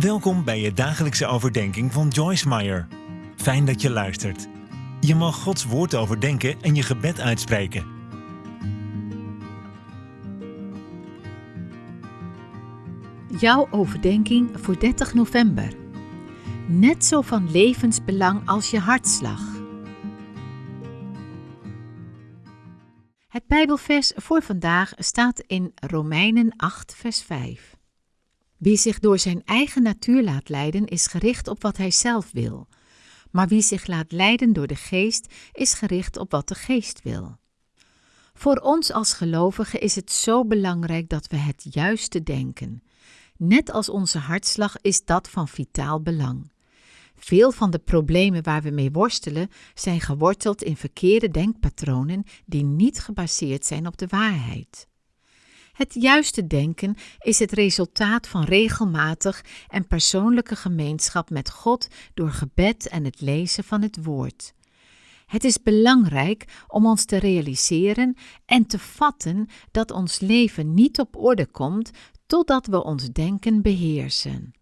Welkom bij je dagelijkse overdenking van Joyce Meyer. Fijn dat je luistert. Je mag Gods woord overdenken en je gebed uitspreken. Jouw overdenking voor 30 november. Net zo van levensbelang als je hartslag. Het Bijbelvers voor vandaag staat in Romeinen 8, vers 5. Wie zich door zijn eigen natuur laat leiden, is gericht op wat hij zelf wil. Maar wie zich laat leiden door de geest, is gericht op wat de geest wil. Voor ons als gelovigen is het zo belangrijk dat we het juiste denken. Net als onze hartslag is dat van vitaal belang. Veel van de problemen waar we mee worstelen zijn geworteld in verkeerde denkpatronen die niet gebaseerd zijn op de waarheid. Het juiste denken is het resultaat van regelmatig en persoonlijke gemeenschap met God door gebed en het lezen van het Woord. Het is belangrijk om ons te realiseren en te vatten dat ons leven niet op orde komt totdat we ons denken beheersen.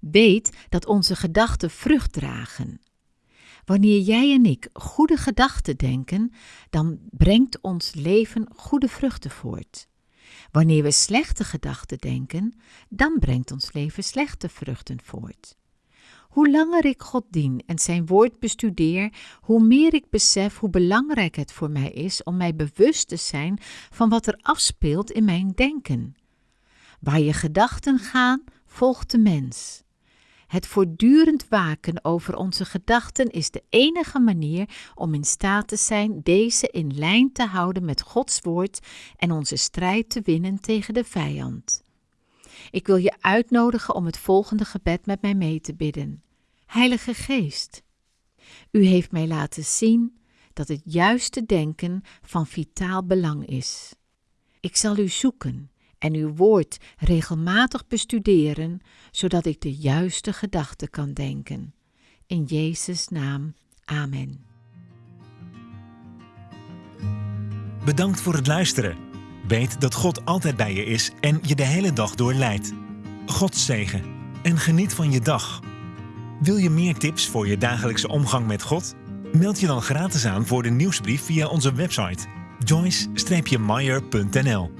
Weet dat onze gedachten vrucht dragen. Wanneer jij en ik goede gedachten denken, dan brengt ons leven goede vruchten voort. Wanneer we slechte gedachten denken, dan brengt ons leven slechte vruchten voort. Hoe langer ik God dien en zijn woord bestudeer, hoe meer ik besef hoe belangrijk het voor mij is om mij bewust te zijn van wat er afspeelt in mijn denken. Waar je gedachten gaan, volgt de mens. Het voortdurend waken over onze gedachten is de enige manier om in staat te zijn deze in lijn te houden met Gods woord en onze strijd te winnen tegen de vijand. Ik wil je uitnodigen om het volgende gebed met mij mee te bidden. Heilige Geest, u heeft mij laten zien dat het juiste denken van vitaal belang is. Ik zal u zoeken en uw woord regelmatig bestuderen, zodat ik de juiste gedachten kan denken. In Jezus' naam, amen. Bedankt voor het luisteren. Weet dat God altijd bij je is en je de hele dag door leidt. God zegen en geniet van je dag. Wil je meer tips voor je dagelijkse omgang met God? Meld je dan gratis aan voor de nieuwsbrief via onze website joyce-meyer.nl